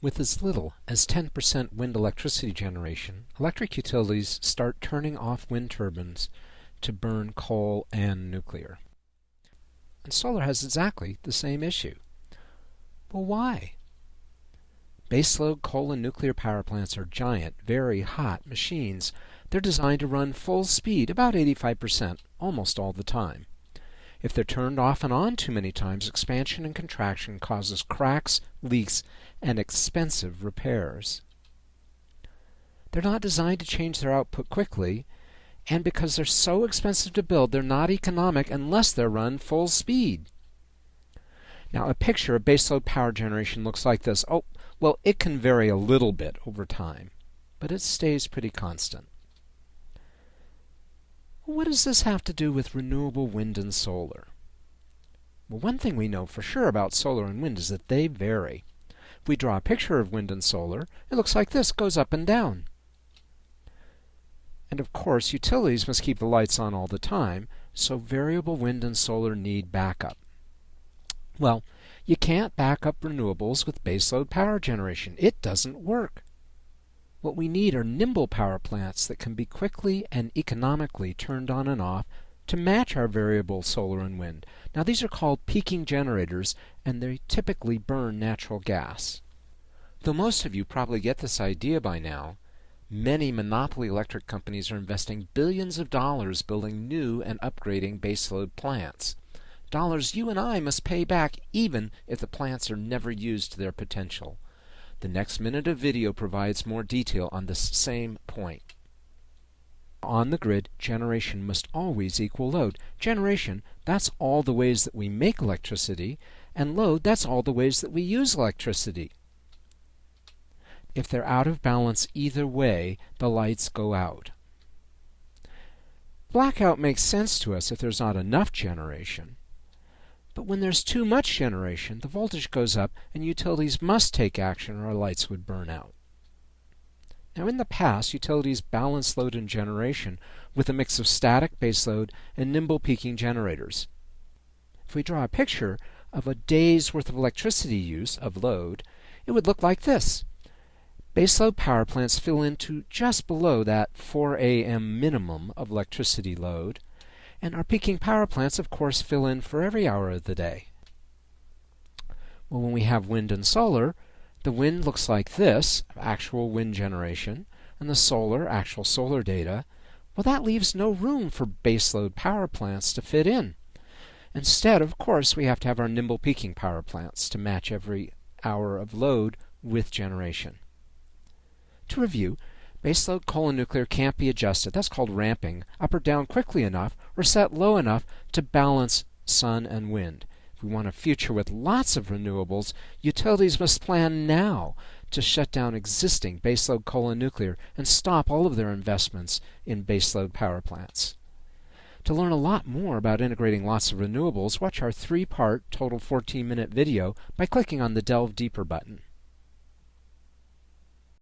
With as little as 10% wind electricity generation, electric utilities start turning off wind turbines to burn coal and nuclear. And solar has exactly the same issue. Well, why? Baseload coal and nuclear power plants are giant, very hot machines. They're designed to run full speed, about 85%, almost all the time. If they're turned off and on too many times, expansion and contraction causes cracks, leaks, and expensive repairs. They're not designed to change their output quickly, and because they're so expensive to build, they're not economic unless they're run full speed. Now, a picture of baseload power generation looks like this. Oh, well, it can vary a little bit over time, but it stays pretty constant. What does this have to do with renewable wind and solar? Well, one thing we know for sure about solar and wind is that they vary. If we draw a picture of wind and solar, it looks like this, goes up and down. And of course, utilities must keep the lights on all the time, so variable wind and solar need backup. Well, you can't back up renewables with baseload power generation. It doesn't work. What we need are nimble power plants that can be quickly and economically turned on and off to match our variable solar and wind. Now these are called peaking generators and they typically burn natural gas. Though most of you probably get this idea by now, many monopoly electric companies are investing billions of dollars building new and upgrading baseload plants. Dollars you and I must pay back even if the plants are never used to their potential. The next minute of video provides more detail on this same point. On the grid, generation must always equal load. Generation, that's all the ways that we make electricity, and load, that's all the ways that we use electricity. If they're out of balance either way, the lights go out. Blackout makes sense to us if there's not enough generation. But when there's too much generation, the voltage goes up and utilities must take action or our lights would burn out. Now in the past, utilities balanced load and generation with a mix of static baseload and nimble peaking generators. If we draw a picture of a day's worth of electricity use of load, it would look like this. Baseload power plants fill into just below that 4 a.m. minimum of electricity load, and our peaking power plants, of course, fill in for every hour of the day. Well, when we have wind and solar, the wind looks like this, actual wind generation, and the solar, actual solar data. Well, that leaves no room for baseload power plants to fit in. Instead, of course, we have to have our nimble peaking power plants to match every hour of load with generation. To review, Baseload coal nuclear can't be adjusted, that's called ramping, up or down quickly enough or set low enough to balance sun and wind. If we want a future with lots of renewables, utilities must plan now to shut down existing baseload coal and nuclear and stop all of their investments in baseload power plants. To learn a lot more about integrating lots of renewables, watch our three part, total 14 minute video by clicking on the Delve Deeper button.